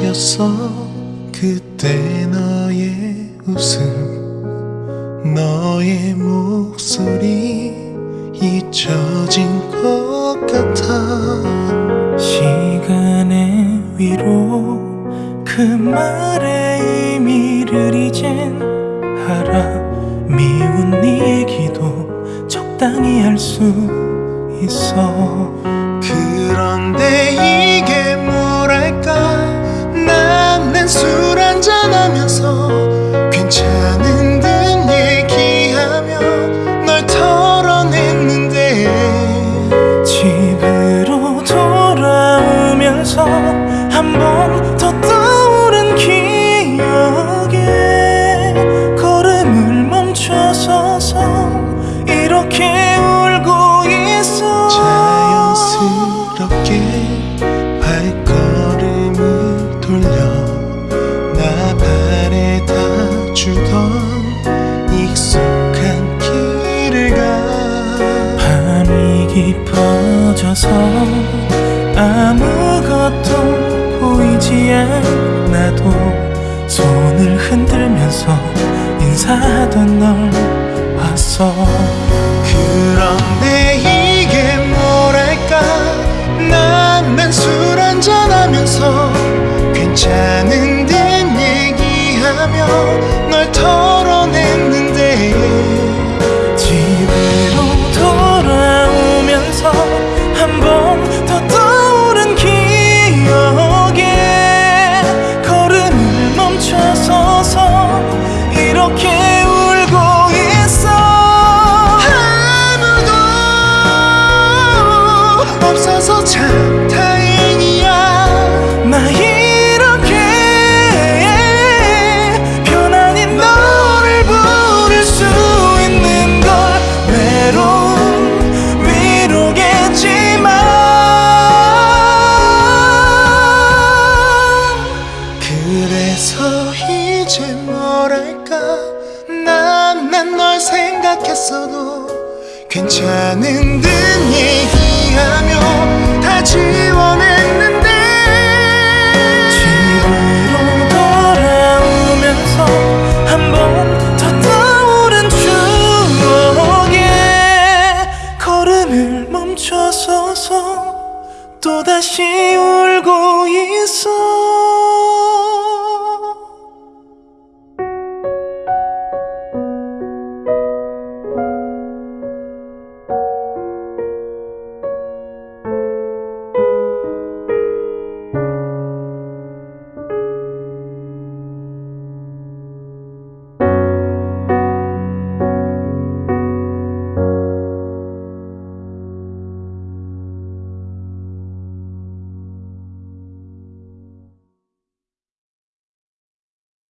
오래되었어 그때 너의 웃음 너의 목소리 잊혀진 것 같아. 시간의 위로 그 말의 의미를 이젠 알아. 미운 네 얘기도 적당히 할 수 있어. 그런데 이게 한 번 더 떠오른 기억에 걸음을 멈춰서서 이렇게 울고 있어. 자연스럽게 발걸음을 돌려 나 바래다 주던 익숙한 길을 가. 밤이 깊어져서 아무것도 보이지 않아도 손을 흔들면서 인사하던 널 봤어. 그런데 대체 뭐랄까? 난 난 널 생각했어도 괜찮은 듯 얘기하며 다 지워냈는데 집으로 돌아오면서 한 번 더 떠오른 추억에 걸음을 멈춰서서 또다시